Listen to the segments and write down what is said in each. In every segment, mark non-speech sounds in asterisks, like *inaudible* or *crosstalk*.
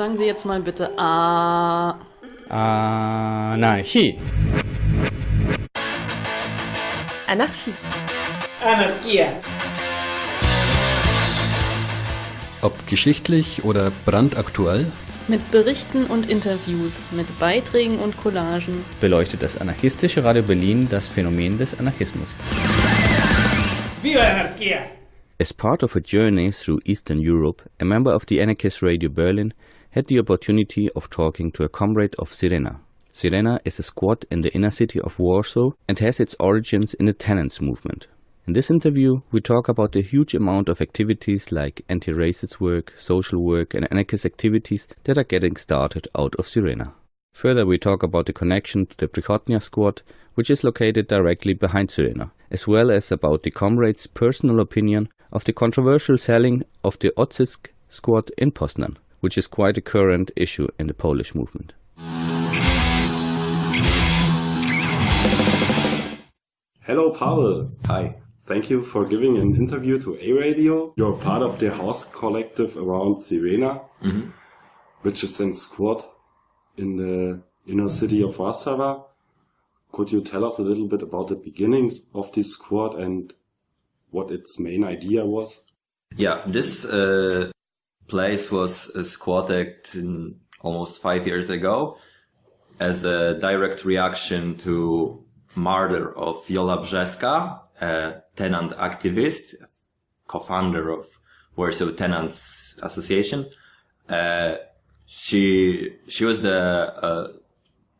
Sagen Sie jetzt mal bitte A. Anarchie. Anarchie. Anarchia. Ob geschichtlich oder brandaktuell, Mit Berichten und Interviews, mit Beiträgen und Collagen. beleuchtet das anarchistische Radio Berlin das Phänomen des Anarchismus. Viva Anarchia! As part of a journey through Eastern Europe, a member of the Anarchist Radio Berlin had the opportunity of talking to a comrade of Syrena. Syrena is a squad in the inner city of Warsaw and has its origins in the tenants movement. In this interview, we talk about the huge amount of activities like anti-racist work, social work and anarchist activities that are getting started out of Syrena. Further, we talk about the connection to the Przychodnia squad, which is located directly behind Syrena, as well as about the comrade's personal opinion of the controversial selling of the Odzysk squad in Poznan, which is quite a current issue in the Polish movement. Hello, Pavel. Hi. Thank you for giving an interview to A Radio. You're part of the house collective around Syrena, which is in squad in the inner city of Warsaw. Could you tell us a little bit about the beginnings of this squad and what its main idea was? Yeah, this uh, place was uh, squatted almost five years ago as a direct reaction to murder of Jola Brzeska, a tenant activist, co-founder of Warsaw Tenants Association. Uh, she she was the uh,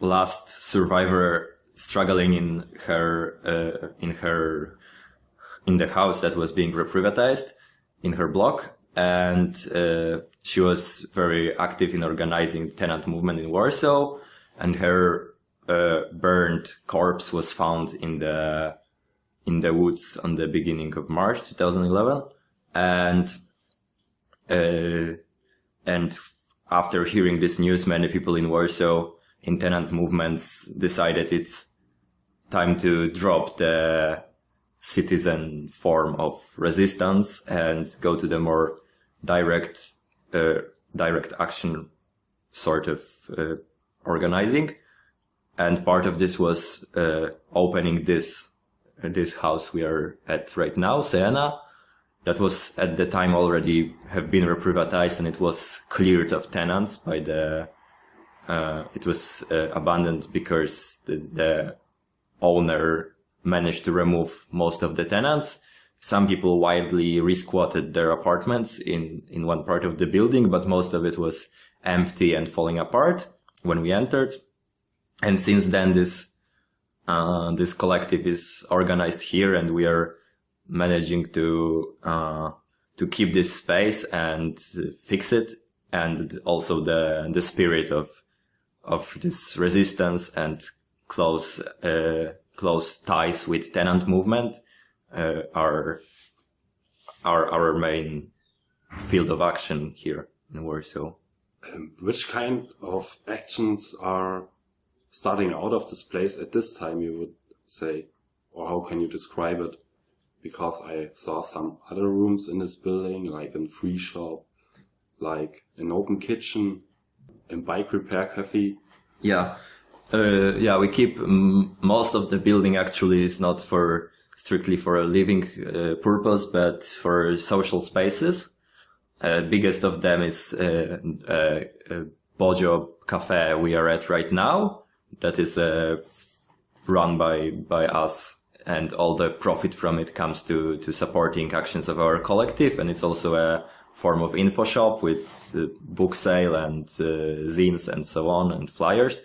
last survivor struggling in her uh, in her in the house that was being reprivatized in her block and uh, she was very active in organizing tenant movement in Warsaw and her uh, burned corpse was found in the in the woods on the beginning of March 2011 and uh, and after hearing this news many people in Warsaw in tenant movements decided it's time to drop the citizen form of resistance and go to the more direct uh, direct action sort of uh, organizing and part of this was uh, opening this this house we are at right now Syrena that was at the time already have been reprivatized and it was cleared of tenants by the uh, it was uh, abandoned because the, the owner managed to remove most of the tenants. Some people widely resquatted their apartments in, in one part of the building, but most of it was empty and falling apart when we entered. And since then, this, uh, this collective is organized here and we are managing to, uh, to keep this space and fix it. And also the, the spirit of, of this resistance and close, uh, close ties with tenant movement uh, are, are our main field of action here in Warsaw. Um, which kind of actions are starting out of this place at this time, you would say? Or how can you describe it? Because I saw some other rooms in this building, like a free shop, like an open kitchen, a bike repair cafe. Yeah. Uh, yeah, we keep most of the building actually is not for strictly for a living uh, purpose, but for social spaces. Uh, biggest of them is uh, uh, uh, Bojo Cafe we are at right now. That is uh, run by by us, and all the profit from it comes to to supporting actions of our collective, and it's also a form of info shop with book sale and zines and so on and flyers.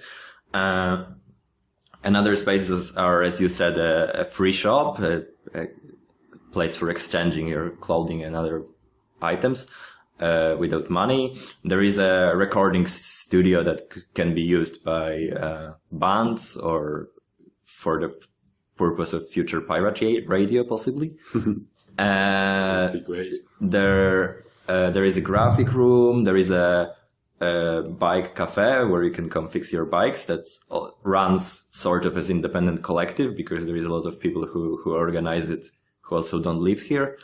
Uh, and other spaces are, as you said, a, a free shop, a, a place for exchanging your clothing and other items uh, without money. There is a recording studio that c- can be used by uh, bands or for the purpose of future pirate radio, possibly. uh, That'd be great. there uh, there is a graphic room there is a, a bike cafe where you can come fix your bikes that runs sort of as independent collective because there is a lot of people who who organize it who also don't live here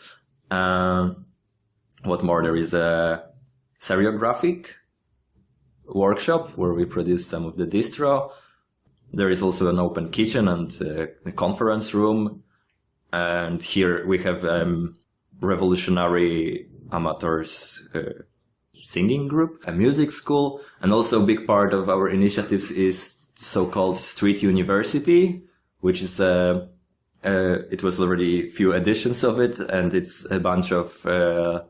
um, what more there is a seriographic workshop where we produce some of the distro. There is also an open kitchen and uh, a conference room. And here we have um, revolutionary amateurs uh, singing group, a music school, and also a big part of our initiatives is so-called Street University, which is a uh, it was already a few editions of it, and it's a bunch of uh,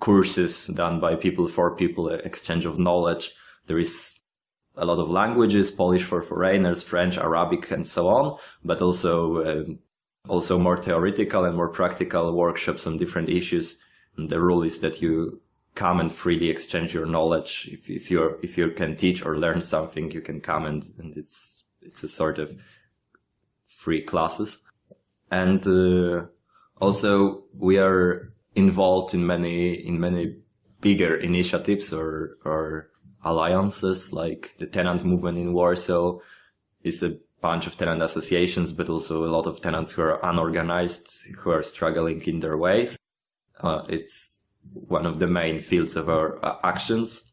courses done by people for people, exchange of knowledge. There is a lot of languages, Polish for foreigners, French, Arabic, and so on, but also um, also more theoretical and more practical workshops on different issues. And the rule is that you come and freely exchange your knowledge. If, if you if you can teach or learn something, you can come and, and it's it's a sort of free classes. And uh, also we are involved in many in many bigger initiatives or or alliances like the tenant movement in Warsaw is a bunch of tenant associations, but also a lot of tenants who are unorganized, who are struggling in their ways. Uh, it's one of the main fields of our uh, actions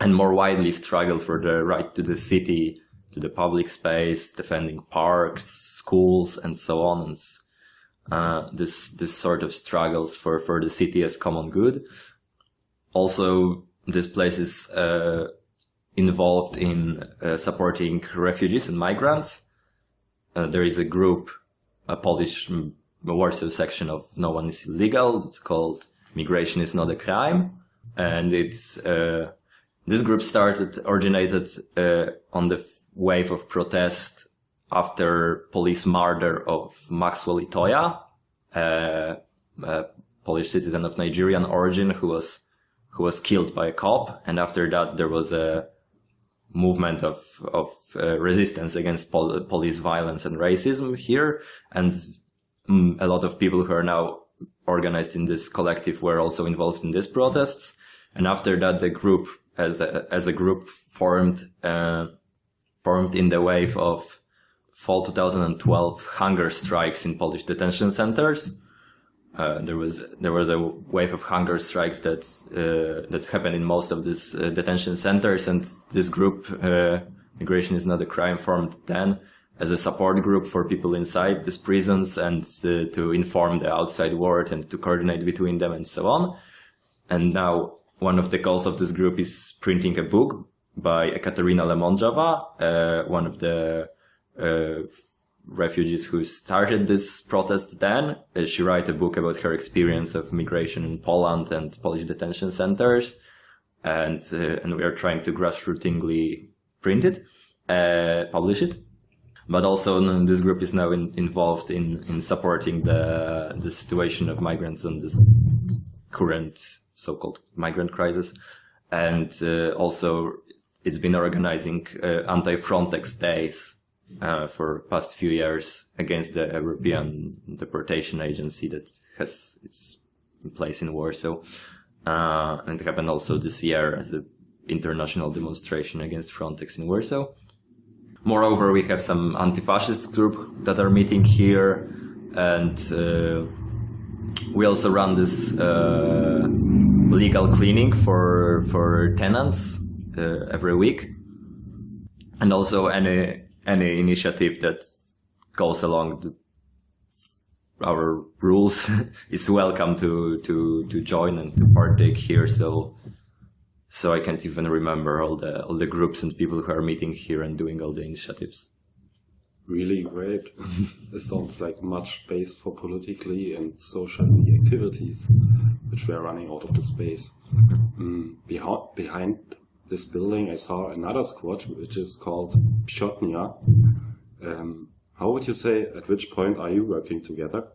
and more widely struggle for the right to the city, to the public space, defending parks, schools, and so on. And uh, this this sort of struggles for for the city as common good. Also, this place is uh, involved in uh, supporting refugees and migrants. Uh, there is a group, a Polish Warsaw section of No One is Illegal. It's called Migration is Not a Crime, and it's uh, this group started originated uh, on the wave of protest after police murder of Maxwell Itoya, a Polish citizen of Nigerian origin who was who was killed by a cop, and after that there was a movement of of uh, resistance against pol police violence and racism here, and mm, a lot of people who are now organized in this collective were also involved in these protests. And after that, the group, as a, as a group, formed uh, formed in the wave of fall 2012 hunger strikes in Polish detention centers. Uh, there was there was a wave of hunger strikes that uh, that happened in most of these uh, detention centers, and this group, uh, Migration is Not a Crime, formed then as a support group for people inside these prisons and uh, to inform the outside world and to coordinate between them and so on. And now one of the goals of this group is printing a book by Ekaterina Lemonjava, uh, one of the uh, refugees who started this protest then. Uh, she wrote a book about her experience of migration in Poland and Polish detention centers. And, uh, and we are trying to grassrootingly print it, uh, publish it but also this group is now in, involved in, in supporting the, the situation of migrants and this current so-called migrant crisis. And uh, also it's been organizing uh, anti-Frontex days uh, for past few years against the European Deportation Agency that has its place in Warsaw. Uh, and it happened also this year as an international demonstration against Frontex in Warsaw. Moreover, we have some anti-fascist group that are meeting here, and uh, we also run this uh, legal cleaning for for tenants uh, every week, and also any any initiative that goes along the, our rules *laughs* is welcome to to to join and to partake here. So so I can't even remember all the all the groups and people who are meeting here and doing all the initiatives. Really great. *laughs* it sounds like much space for politically and socially activities, which were running out of the space. Mm, behind, behind this building, I saw another squad, which is called Przychodnia. Um, how would you say, at which point are you working together?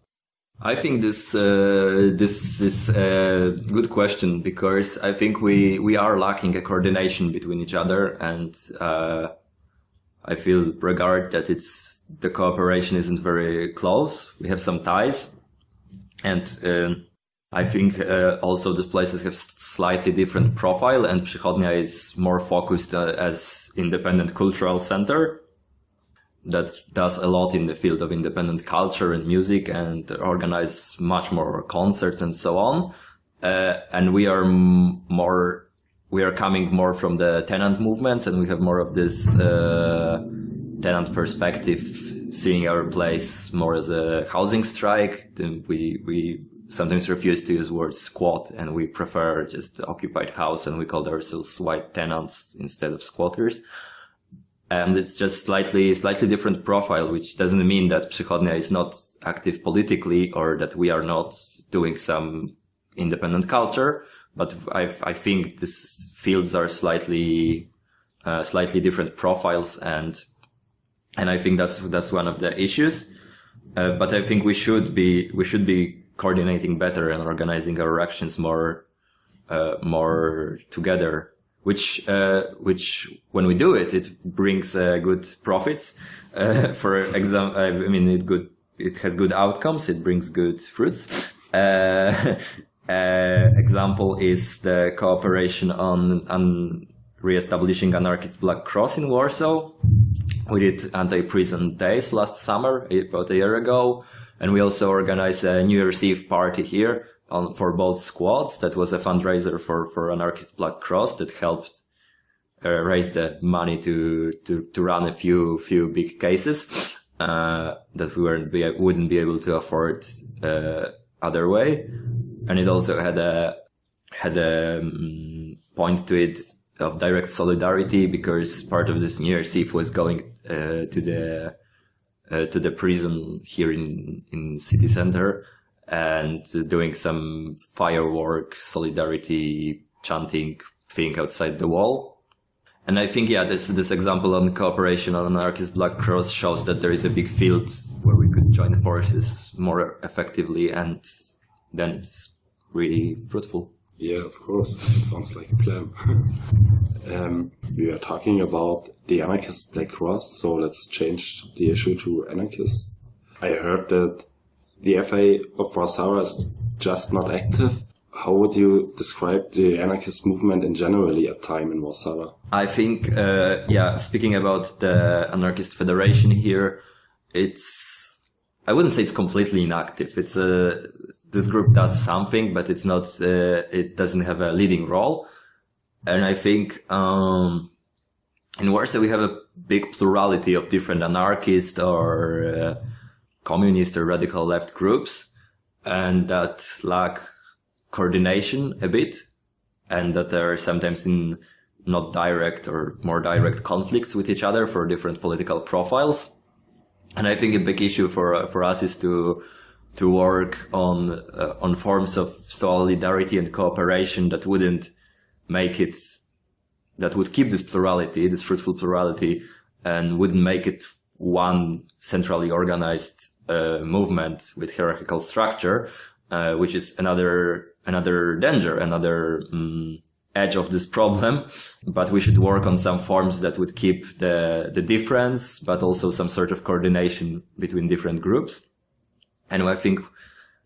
I think this uh, this is a good question because I think we we are lacking a coordination between each other, and uh, I feel regard that it's the cooperation isn't very close. We have some ties, and uh, I think uh, also these places have slightly different profile, and Przychodnia is more focused uh, as independent cultural center that does a lot in the field of independent culture and music and organize much more concerts and so on. Uh, and we are more we are coming more from the tenant movements and we have more of this uh, tenant perspective, seeing our place more as a housing strike. Then we we sometimes refuse to use word squat and we prefer just occupied house and we call ourselves white tenants instead of squatters. And it's just slightly, slightly different profile, which doesn't mean that Przychodnia is not active politically or that we are not doing some independent culture. But I, I think these fields are slightly, uh, slightly different profiles and, and I think that's, that's one of the issues. Uh, but I think we should be, we should be coordinating better and organizing our actions more, uh, more together which uh, which when we do it, it brings uh, good profits. Uh, *laughs* for example, I mean, it good it has good outcomes. It brings good fruits. Uh, *laughs* uh, example is the cooperation on on re-establishing anarchist Black Cross in Warsaw. We did anti-prison days last summer, about a year ago, and we also organized a New Year's Eve party here on for both squads. That was a fundraiser for for anarchist Black Cross that helped uh, raise the money to to to run a few few big cases uh, that we weren't be, wouldn't be able to afford uh, other way, and it also had a had a um, point to it of direct solidarity because part of this New Year's Eve was going uh, to the uh, to the prison here in in city center and doing some firework solidarity chanting thing outside the wall. And I think, yeah, this this example on cooperation on anarchist Black Cross shows that there is a big field where we could join forces more effectively, and then it's really fruitful. Yeah, of course. It sounds like a plan. *laughs* um, we are talking about the anarchist Black Cross, so let's change the issue to anarchists. I heard that the FA of Warsaw is just not active. How would you describe the anarchist movement in generally at time in Warsaw? I think, uh, yeah, speaking about the anarchist federation here, it's, I wouldn't say it's completely inactive. It's a, this group does something, but it's not, uh, it doesn't have a leading role. And I think, um, in Warsaw we have a big plurality of different anarchists or, uh, communist or radical left groups and that lack coordination a bit and that there are sometimes in not direct or more direct conflicts with each other for different political profiles. And I think a big issue for for us is to to work on uh, on forms of solidarity and cooperation that wouldn't make it that would keep this plurality, this fruitful plurality, and wouldn't make it one centrally organized uh, movement with hierarchical structure, uh, which is another another danger, another um, edge of this problem. *laughs* But we should work on some forms that would keep the the difference, but also some sort of coordination between different groups. And I think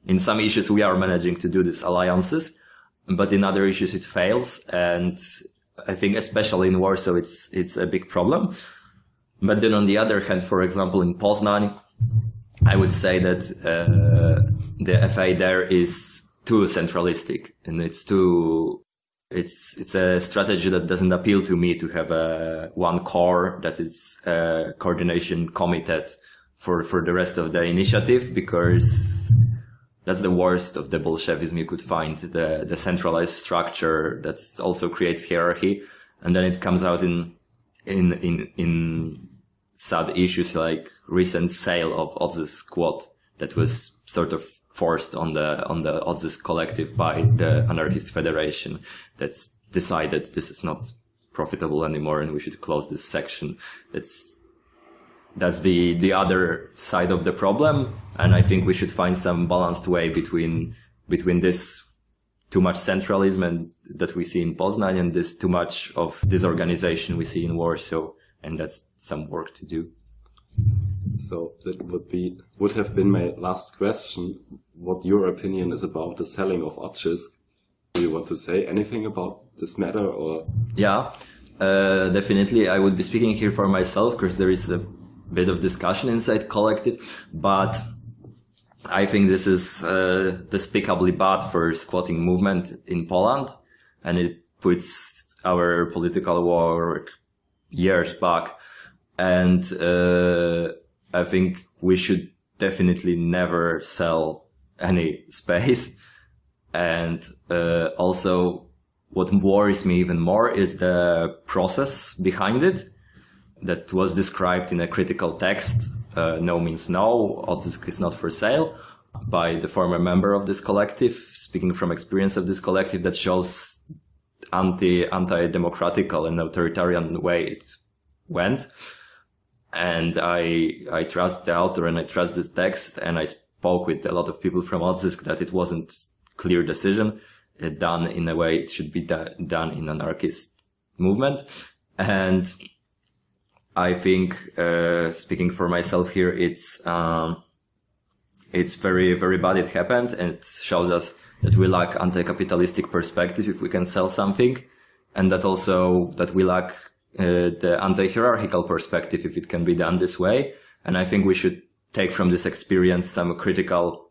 in some issues we are managing to do these alliances, but in other issues it fails. And I think especially in Warsaw it's it's a big problem. But then on the other hand, for example, in Poznan, I would say that uh, the FA there is too centralistic and it's too it's it's a strategy that doesn't appeal to me to have a one core that is a coordination committee for for the rest of the initiative because that's the worst of the Bolshevism you could find the the centralized structure that also creates hierarchy. And then it comes out in in in in sad issues like recent sale of Odzysk squad that was mm-hmm. sort of forced on the on the Odzysk collective by the anarchist federation that's decided this is not profitable anymore and we should close this section. That's that's the the other side of the problem and i think we should find some balanced way between between this too much centralism and that we see in Poznan and this too much of disorganization we see in Warsaw and that's some work to do. So that would be would have been my last question. What your opinion is about the selling of Odzysk? Do you want to say anything about this matter or? Yeah, uh, definitely. I would be speaking here for myself because there is a bit of discussion inside collective, but I think this is uh, despicably bad for squatting movement in Poland, and it puts our political work years back. And uh, I think we should definitely never sell any *laughs* space. And uh, also, what worries me even more is the process behind it that was described in a critical text. Uh, no means no, Odzysk is not for sale by the former member of this collective, speaking from experience of this collective that shows anti anti-democratical and authoritarian way it went. And I I trust the author and I trust this text and I spoke with a lot of people from Odzysk that it wasn't clear decision uh, done in a way it should be done in anarchist movement. And I think, uh, speaking for myself here, it's, um, it's very, very bad it happened and it shows us that we lack anti-capitalistic perspective if we can sell something and that also that we lack uh, the anti-hierarchical perspective if it can be done this way. And I think we should take from this experience some critical,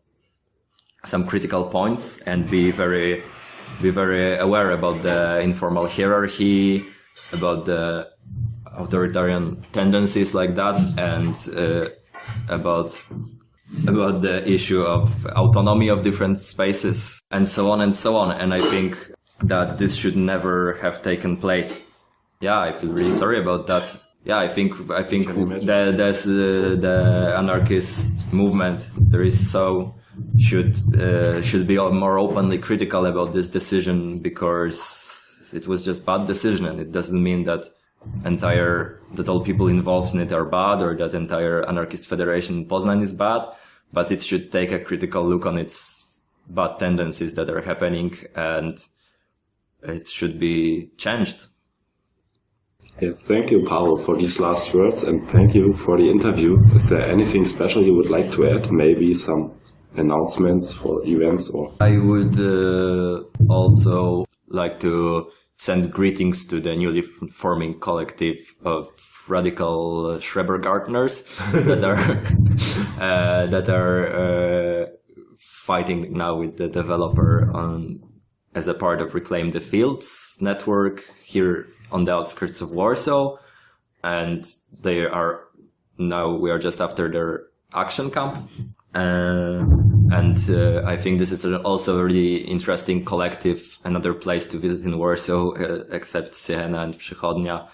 some critical points and be very, be very aware about the informal hierarchy, about the authoritarian tendencies like that, and uh, about about the issue of autonomy of different spaces and so on and so on. And I think that this should never have taken place. Yeah, I feel really sorry about that. Yeah, I think I think the, there's uh, the anarchist movement. There is so should uh, should be more openly critical about this decision because it was just bad decision, and it doesn't mean that entire that all people involved in it are bad or that entire anarchist federation in Poznan is bad, but it should take a critical look on its bad tendencies that are happening and it should be changed. Yeah, thank you, Pavel, for these last words and thank you for the interview. Is there anything special you would like to add? Maybe some announcements for events or? I would uh, also like to send greetings to the newly forming collective of radical Schrebergartners *laughs* that are uh, that are uh, fighting now with the developer on as a part of Reclaim the Fields network here on the outskirts of Warsaw, and they are now we are just after their action camp. Uh, and uh, I think this is also a really interesting collective, another place to visit in Warsaw, uh, except Syrena and Przychodnia,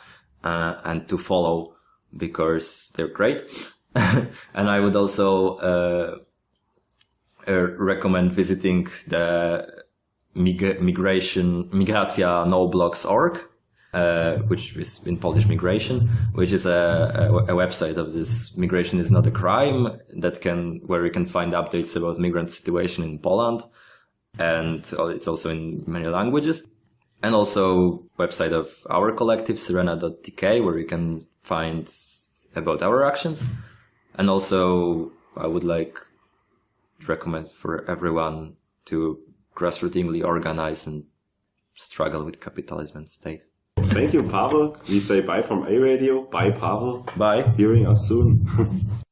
uh, and to follow because they're great. *laughs* and I would also uh, uh, recommend visiting the mig migration migracja noblocks.org uh, which is in Polish migration, which is a, a, a, website of this migration is not a crime that can where you can find updates about migrant situation in Poland, and it's also in many languages, and also website of our collective Syrena.tk where you can find about our actions, and also I would like to recommend for everyone to grassrootingly organize and struggle with capitalism and state. Thank you, Pavel. We say bye from A Radio. Bye, Pavel. Bye. Hearing us soon. *laughs*